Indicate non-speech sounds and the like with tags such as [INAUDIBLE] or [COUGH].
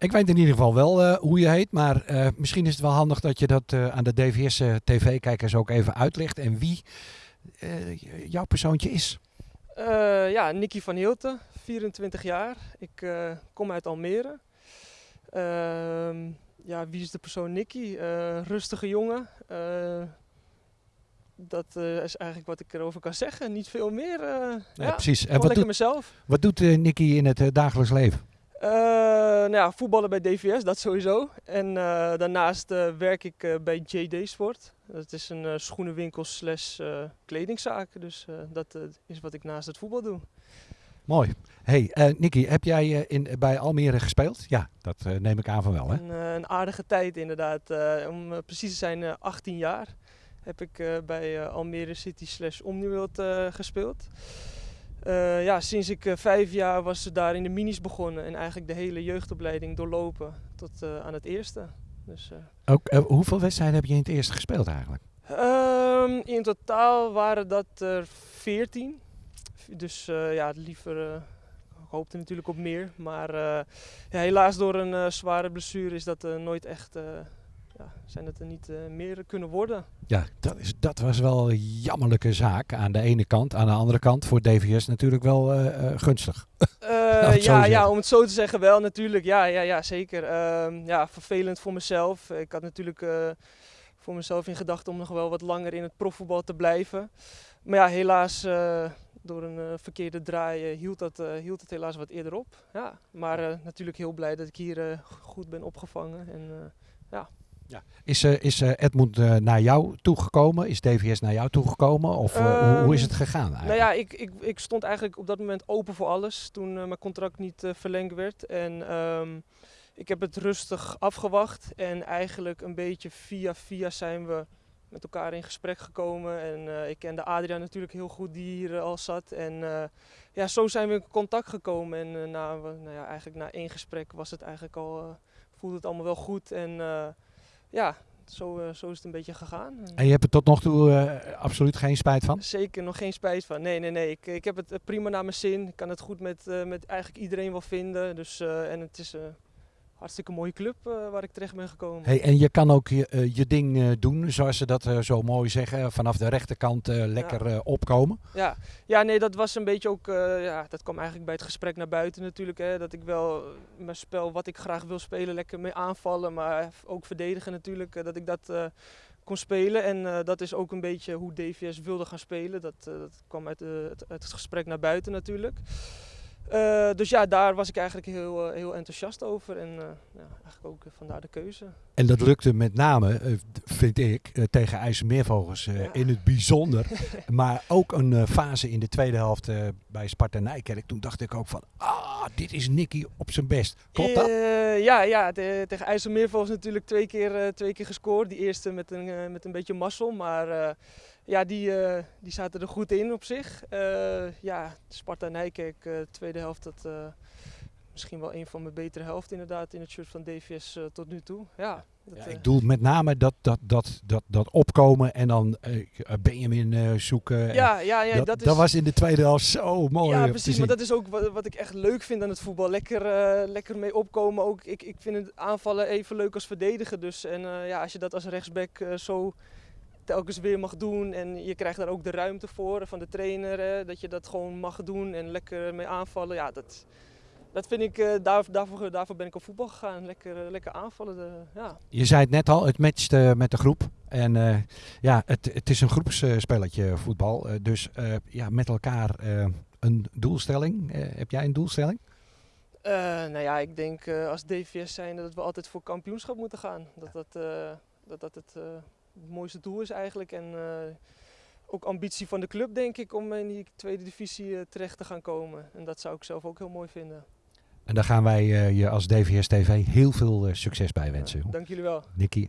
Ik weet in ieder geval wel eh, hoe je heet, maar eh, misschien is het wel handig dat je dat eh, aan de DVS-TV-kijkers ook even uitlegt en wie jouw persoontje is. Ja, Nicky van Hilten, 24 jaar. Ik kom uit Almere. Ehm, ja, wie is de persoon Nicky? Rustige jongen. Dat is eigenlijk wat ik erover kan zeggen. Niet veel meer. Ja, ja, precies. En wat doet, mezelf. wat doet Nicky in het dagelijks leven? Eh, nou ja, voetballen bij DVS, dat sowieso. En eh, daarnaast eh, werk ik bij JD Sport. Dat is een schoenenwinkel slash kledingzaak. Dus dat is wat ik naast het voetbal doe. Mooi. Hey, Nicky, heb jij in, bij Almere gespeeld? Ja, dat neem ik aan van wel, hè? Een, een aardige tijd inderdaad. Om precies te zijn, eh, 18 jaar heb ik bij Almere City slash Omniworld gespeeld. Eh, ja, sinds ik eh, vijf jaar was ze daar in de minis begonnen en eigenlijk de hele jeugdopleiding doorlopen tot eh, aan het eerste. Dus, Ook, hoeveel wedstrijden heb je in het eerste gespeeld eigenlijk? Ehm, in totaal waren dat er 14. Dus ja, liever. ik hoopte natuurlijk op meer. Maar ja, helaas door een zware blessure is dat nooit echt. Ja, zijn het er niet eh, meer kunnen worden. Ja, dat, is, dat was wel een jammerlijke zaak aan de ene kant. Aan de andere kant voor DVS natuurlijk wel eh, eh, gunstig. [LAUGHS] Ja, zeggen. ja, om het zo te zeggen wel natuurlijk. Ja, ja, ja zeker. Ehm, ja, vervelend voor mezelf. Ik had natuurlijk voor mezelf in gedachten om nog wel wat langer in het profvoetbal te blijven. Maar ja, helaas uh, door een uh, verkeerde draai uh, hield, dat, hield het helaas wat eerder op. Ja, maar natuurlijk heel blij dat ik hier goed ben opgevangen. En, ja. Ja. Is, is Edmund naar jou toegekomen? Is DVS naar jou toegekomen? Of um, hoe, hoe, is het gegaan eigenlijk? Nou ja, ik, ik, ik stond eigenlijk op dat moment open voor alles toen mijn contract niet verlengd werd. En um, ik heb het rustig afgewacht en eigenlijk een beetje via via zijn we met elkaar in gesprek gekomen. En uh, ik kende Adriaan natuurlijk heel goed die hier uh, al zat. En uh, ja, zo zijn we in contact gekomen. En na, nou ja, eigenlijk na één gesprek was het eigenlijk al, voelde het allemaal wel goed. En ja, zo, zo is het een beetje gegaan. En je hebt er tot nog toe absoluut geen spijt van? Zeker nog geen spijt van. Nee, nee, nee. Ik, ik heb het prima naar mijn zin. Ik kan het goed met, met eigenlijk iedereen wel vinden. Dus, en het is hartstikke mooie club uh, waar ik terecht ben gekomen. Hey, en je kan ook je, uh, je ding uh, doen, zoals ze dat zo mooi zeggen, vanaf de rechterkant lekker ja. opkomen. Ja. ja, nee, dat was een beetje ook, ja, dat kwam eigenlijk bij het gesprek naar buiten natuurlijk. Hè, dat ik wel mijn spel, wat ik graag wil spelen, lekker mee aanvallen, maar ook verdedigen natuurlijk, dat ik dat kon spelen. En dat is ook een beetje hoe DVS wilde gaan spelen. Dat, dat kwam uit, het, uit het gesprek naar buiten natuurlijk. Uh, dus ja, daar was ik eigenlijk heel, uh, heel enthousiast over en uh, ja, eigenlijk ook vandaar de keuze. En dat lukte met name, vind ik, tegen IJsselmeervogels ja. in het bijzonder. [LAUGHS] maar ook een fase in de tweede helft bij Sparta Nijkerk. Toen dacht ik ook van, ah, dit is Nicky op zijn best. Klopt dat? ja, ja tegen IJsselmeervogels natuurlijk twee keer, twee keer gescoord. Die eerste met een, met een beetje mazzel, maar ja, die, uh, die zaten er goed in op zich. Uh, ja, Sparta Nijkerk, uh, tweede helft, dat misschien wel een van mijn betere helft inderdaad in het shirt van DVS tot nu toe. Ja, dat, ja, ik bedoel met name dat, dat, dat, dat, dat opkomen en dan Benjamin zoeken. Ja, ja, ja dat, dat, is, dat was in de tweede helft zo mooi. Ja, precies. Maar dat is ook wat, wat ik echt leuk vind aan het voetbal. Lekker, lekker mee opkomen. Ook, ik, ik vind het aanvallen even leuk als verdedigen. Dus en ja, als je dat als rechtsback zo telkens weer mag doen en je krijgt daar ook de ruimte voor van de trainer, hè, dat je dat gewoon mag doen en lekker mee aanvallen. Ja, dat, dat vind ik, uh, daar, daarvoor, daarvoor ben ik op voetbal gegaan, lekker, lekker aanvallen. De, ja. Je zei het net al, het matcht uh, met de groep en uh, ja, het, het is een groepsspelletje voetbal, dus ja, met elkaar een doelstelling. heb jij een doelstelling? nou ja, ik denk als DVS zijn dat we altijd voor kampioenschap moeten gaan. Dat dat, dat, dat het het mooiste doel is eigenlijk. En uh, ook ambitie van de club, denk ik, om in die tweede divisie uh, terecht te gaan komen. En dat zou ik zelf ook heel mooi vinden. En daar gaan wij uh, je als DVS TV heel veel succes bij wensen. dank jullie wel. Nicky.